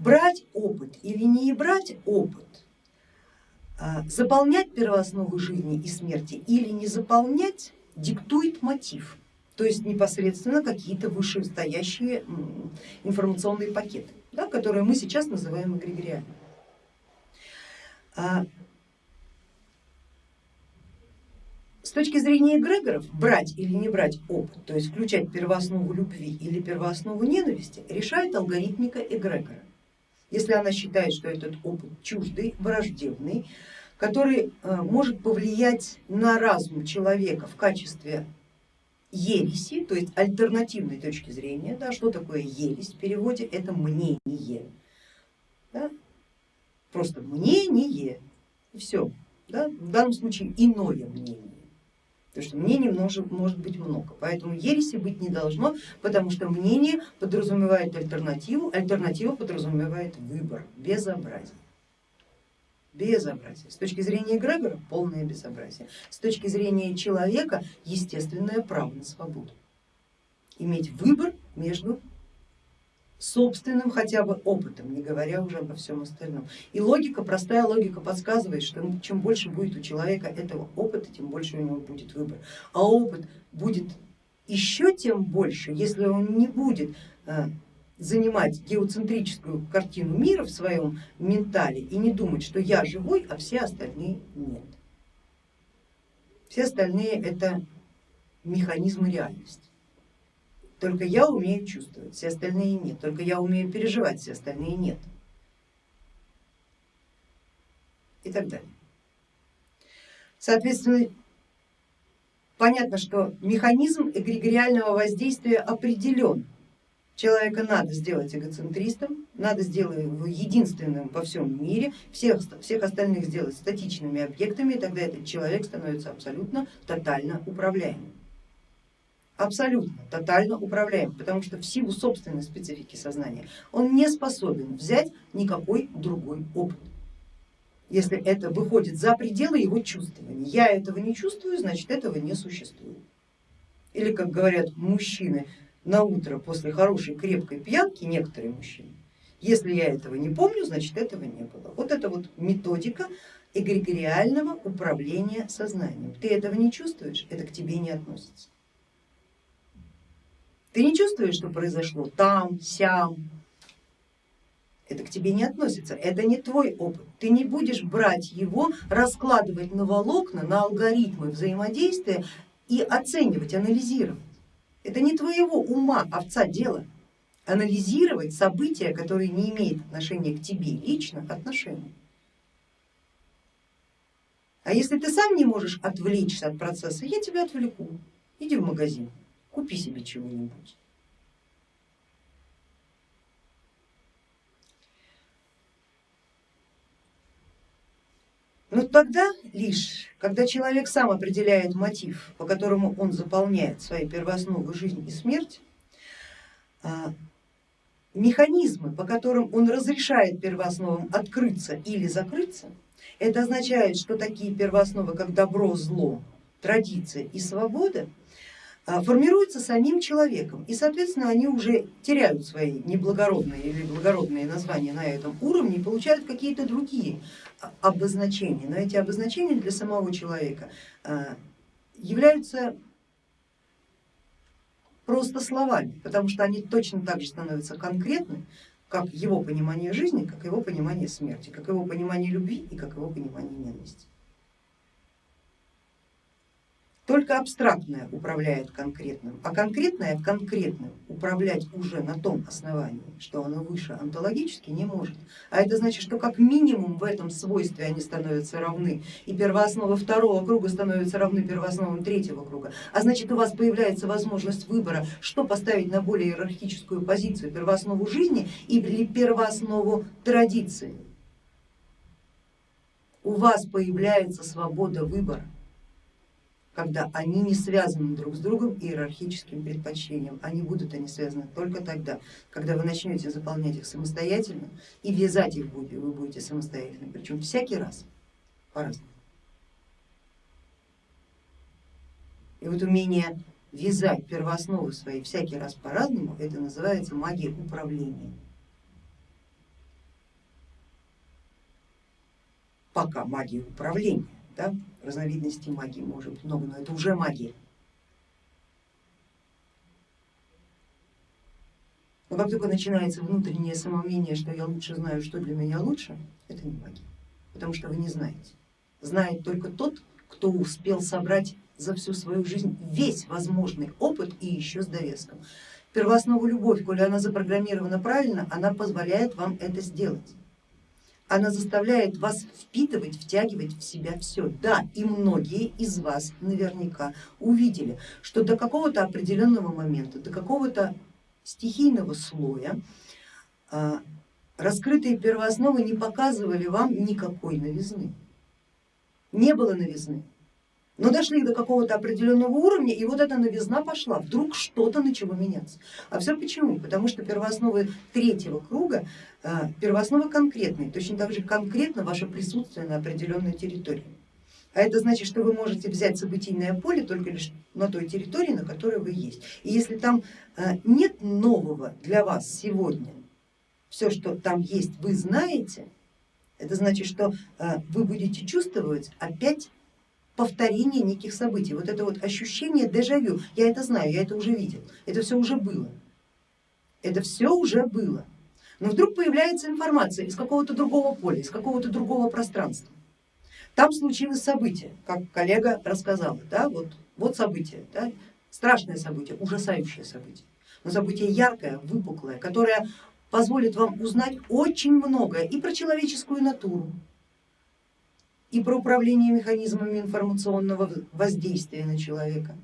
брать опыт или не брать опыт, а, заполнять первоосновы жизни и смерти или не заполнять, диктует мотив, то есть непосредственно какие-то вышестоящие информационные пакеты, да, которые мы сейчас называем эгрегориальными. А, с точки зрения эгрегоров, брать или не брать опыт, то есть включать первооснову любви или первооснову ненависти, решает алгоритмика эгрегора. Если она считает, что этот опыт чуждый, враждебный, который э, может повлиять на разум человека в качестве ереси, то есть альтернативной точки зрения, да, что такое ересь в переводе, это мнение, да, просто мнение и все, да, в данном случае иное мнение. Потому что мнений может, может быть много, поэтому ереси быть не должно, потому что мнение подразумевает альтернативу, альтернатива подразумевает выбор, безобразие. Безобразие. С точки зрения эгрегора полное безобразие. С точки зрения человека естественное право на свободу. Иметь выбор между собственным хотя бы опытом, не говоря уже обо всем остальном. И логика, простая логика подсказывает, что чем больше будет у человека этого опыта, тем больше у него будет выбор. А опыт будет еще тем больше, если он не будет э, занимать геоцентрическую картину мира в своем ментале и не думать, что я живой, а все остальные нет. Все остальные это механизмы реальности. Только я умею чувствовать, все остальные нет. Только я умею переживать, все остальные нет. И так далее. Соответственно, понятно, что механизм эгрегориального воздействия определен. Человека надо сделать эгоцентристом, надо сделать его единственным во всем мире, всех, всех остальных сделать статичными объектами, и тогда этот человек становится абсолютно тотально управляемым абсолютно тотально управляем, потому что в силу собственной специфики сознания он не способен взять никакой другой опыт. Если это выходит за пределы его чувствования, я этого не чувствую, значит этого не существует. Или как говорят мужчины на утро после хорошей крепкой пьянки, некоторые мужчины, если я этого не помню, значит этого не было. Вот это вот методика эгрегориального управления сознанием. Ты этого не чувствуешь, это к тебе не относится. Ты не чувствуешь, что произошло там, сям, это к тебе не относится, это не твой опыт. Ты не будешь брать его, раскладывать на волокна, на алгоритмы взаимодействия и оценивать, анализировать. Это не твоего ума, овца дело. Анализировать события, которые не имеют отношения к тебе лично, отношения. А если ты сам не можешь отвлечься от процесса, я тебя отвлеку, иди в магазин купи себе чего-нибудь. Но тогда лишь, когда человек сам определяет мотив, по которому он заполняет свои первоосновы жизнь и смерть, а, механизмы, по которым он разрешает первоосновам открыться или закрыться, это означает, что такие первоосновы, как добро, зло, традиция и свобода формируются самим человеком и соответственно они уже теряют свои неблагородные или благородные названия на этом уровне и получают какие-то другие а, обозначения, но эти обозначения для самого человека а, являются просто словами, потому что они точно так же становятся конкретны, как его понимание жизни, как его понимание смерти, как его понимание любви и как его понимание ненависти. Только абстрактное управляет конкретным, а конкретное конкретным управлять уже на том основании, что оно выше онтологически не может. А это значит, что как минимум в этом свойстве они становятся равны, и первооснова второго круга становятся равны первоосновам третьего круга. А значит у вас появляется возможность выбора, что поставить на более иерархическую позицию, первооснову жизни или первооснову традиции. У вас появляется свобода выбора когда они не связаны друг с другом иерархическим предпочтением. Они будут они связаны только тогда, когда вы начнете заполнять их самостоятельно и вязать их будете, вы будете самостоятельно, причем всякий раз по-разному. И вот умение вязать первоосновы свои всякий раз по-разному, это называется магия управления. Пока магия управления, да, разновидностей магии может много, но это уже магия. Но как только начинается внутреннее самомнение, что я лучше знаю, что для меня лучше, это не магия, потому что вы не знаете. Знает только тот, кто успел собрать за всю свою жизнь весь возможный опыт и еще с довеском. Первооснову любовь, коли она запрограммирована правильно, она позволяет вам это сделать. Она заставляет вас впитывать, втягивать в себя все. Да, и многие из вас наверняка увидели, что до какого-то определенного момента, до какого-то стихийного слоя а, раскрытые первоосновы не показывали вам никакой новизны. Не было новизны. Но дошли до какого-то определенного уровня, и вот эта новизна пошла, вдруг что-то начало меняться. А все почему? Потому что первоосновы третьего круга, а, первооснова конкретные, точно так же конкретно ваше присутствие на определенной территории. А это значит, что вы можете взять событийное поле только лишь на той территории, на которой вы есть. И если там а, нет нового для вас сегодня, все, что там есть, вы знаете, это значит, что а, вы будете чувствовать опять повторение неких событий. Вот это вот ощущение дежавю, я это знаю, я это уже видел, это все уже было. Это все уже было. Но вдруг появляется информация из какого-то другого поля, из какого-то другого пространства. Там случилось событие, как коллега рассказала, да, вот, вот событие, да, страшное событие, ужасающее событие, но событие яркое, выпуклое, которое позволит вам узнать очень многое и про человеческую натуру, и про управление механизмами информационного воздействия на человека,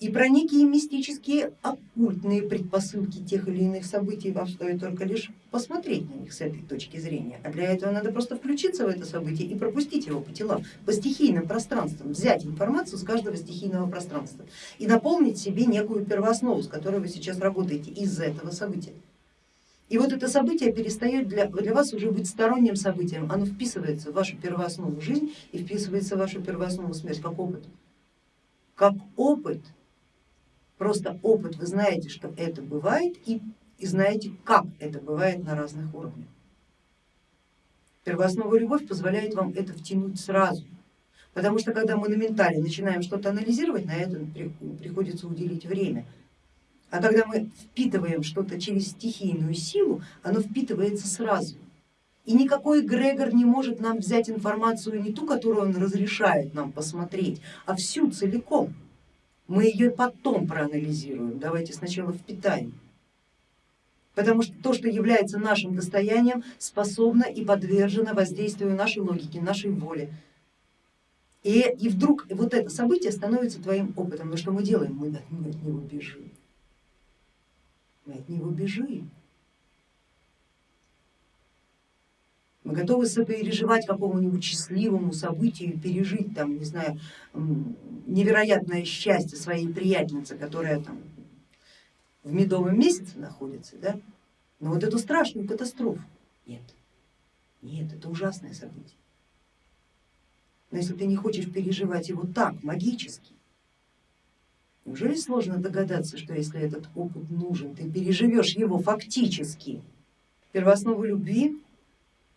и про некие мистические оккультные предпосылки тех или иных событий вам стоит только лишь посмотреть на них с этой точки зрения, а для этого надо просто включиться в это событие и пропустить его по телам, по стихийным пространствам, взять информацию с каждого стихийного пространства и наполнить себе некую первооснову, с которой вы сейчас работаете из-за этого события. И вот это событие перестает для, для вас уже быть сторонним событием, оно вписывается в вашу первооснову жизнь и вписывается в вашу первооснову смерть как опыт. Как опыт Просто опыт, вы знаете, что это бывает и, и знаете, как это бывает на разных уровнях. Первоосновая любовь позволяет вам это втянуть сразу, потому что когда мы на ментале начинаем что-то анализировать, на это приходится уделить время. А когда мы впитываем что-то через стихийную силу, оно впитывается сразу. И никакой эгрегор не может нам взять информацию не ту, которую он разрешает нам посмотреть, а всю целиком. Мы ее потом проанализируем, давайте сначала впитаем. Потому что то, что является нашим достоянием, способно и подвержено воздействию нашей логики, нашей воли. И, и вдруг вот это событие становится твоим опытом. Но что мы делаем? Мы от него бежим. Мы от него бежим. Мы готовы сопереживать какому-нибудь счастливому событию, пережить там, не знаю, невероятное счастье своей приятельницы, которая там в медовом месяце находится, да? но вот эту страшную катастрофу нет, нет, это ужасное событие. Но если ты не хочешь переживать его так, магически, неужели сложно догадаться, что если этот опыт нужен, ты переживешь его фактически? Первооснову любви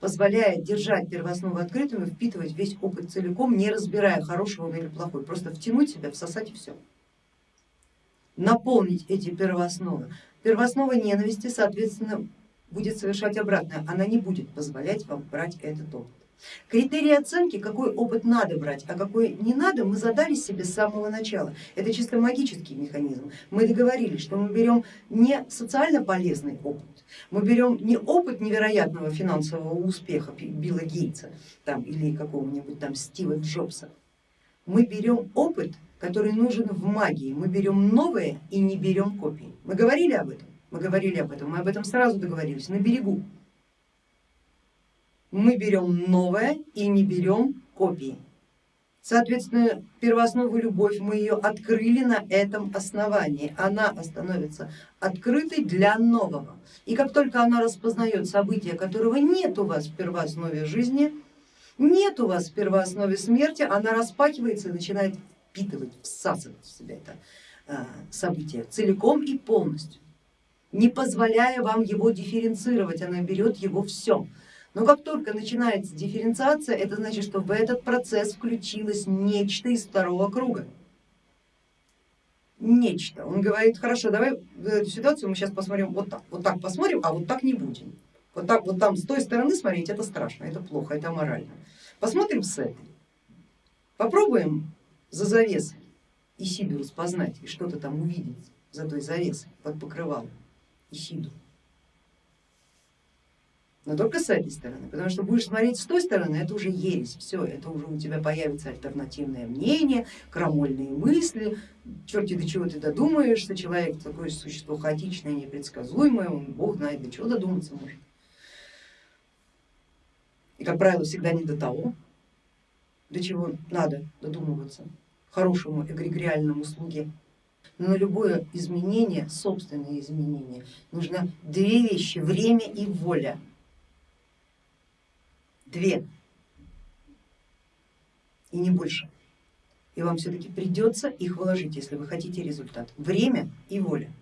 позволяет держать первооснову открытым и впитывать весь опыт целиком, не разбирая хорошего или плохой, просто втянуть себя, всосать и все. Наполнить эти первоосновы. Первооснова ненависти, соответственно, будет совершать обратное, она не будет позволять вам брать этот опыт. Критерии оценки, какой опыт надо брать, а какой не надо, мы задали себе с самого начала. Это чисто магический механизм. Мы договорились, что мы берем не социально полезный опыт, мы берем не опыт невероятного финансового успеха Билла Гейтса там, или какого-нибудь там Стива Джобса, мы берем опыт, который нужен в магии, мы берем новое и не берем копии. Мы говорили об этом? Мы говорили об этом, мы об этом сразу договорились, на берегу мы берем новое и не берем копии. Соответственно, первооснову любовь мы ее открыли на этом основании, она становится открытой для нового. И как только она распознает события, которого нет у вас в первооснове жизни, нет у вас в первооснове смерти, она распахивается и начинает впитывать, всасывать в себя это а, событие целиком и полностью, не позволяя вам его дифференцировать, она берет его все Но как только начинается дифференциация, это значит, что в этот процесс включилось нечто из второго круга. Нечто. Он говорит, хорошо, давай эту ситуацию мы сейчас посмотрим вот так, вот так посмотрим, а вот так не будем. Вот так вот там с той стороны смотреть, это страшно, это плохо, это аморально. Посмотрим с этой. Попробуем за завесой Исиду распознать и что-то там увидеть за той завесой под покрывалом Исиду но только с этой стороны, потому что будешь смотреть с той стороны, это уже ересь, все, это уже у тебя появится альтернативное мнение, крамольные мысли, черти до чего ты додумаешься, человек такое существо хаотичное, непредсказуемое, он бог знает до чего додуматься может. И как правило всегда не до того, до чего надо додумываться хорошему эгрегориальному слуге. Но на любое изменение, собственное изменение, нужно две вещи, время и воля две и не больше. И вам все-таки придется их вложить, если вы хотите результат. Время и воля.